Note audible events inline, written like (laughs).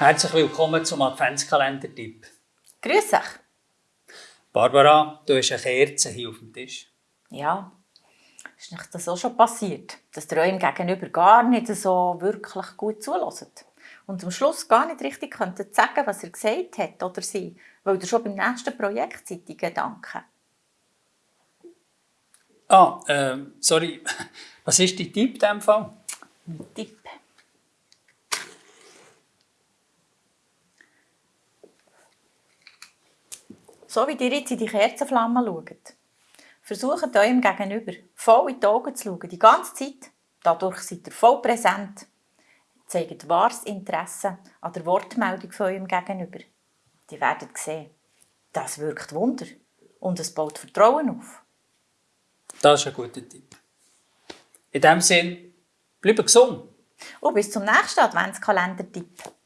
Herzlich willkommen zum Adventskalender-Tipp. Grüß euch. Barbara, du hast eine Kerze hier auf dem Tisch. Ja, ist nicht das auch schon passiert, dass ihr eurem Gegenüber gar nicht so wirklich gut zulässt und am Schluss gar nicht richtig könntet sagen, was er gesagt hat oder sie, weil ihr schon beim nächsten Projekt seid, die Gedanken. Ah, äh, sorry, (laughs) was ist dein Tipp in diesem Fall? Tipp. So wie ihr jetzt in die Kerzenflamme schaut, versucht eurem Gegenüber voll in die Augen zu schauen, die ganze Zeit. Dadurch seid ihr voll präsent. Zeigt wahres Interesse an der Wortmeldung von eurem Gegenüber. Die werdet sehen, das wirkt Wunder und es baut Vertrauen auf. Das ist ein guter Tipp. In diesem Sinne, bleibe gesund. Und bis zum nächsten Adventskalender-Tipp.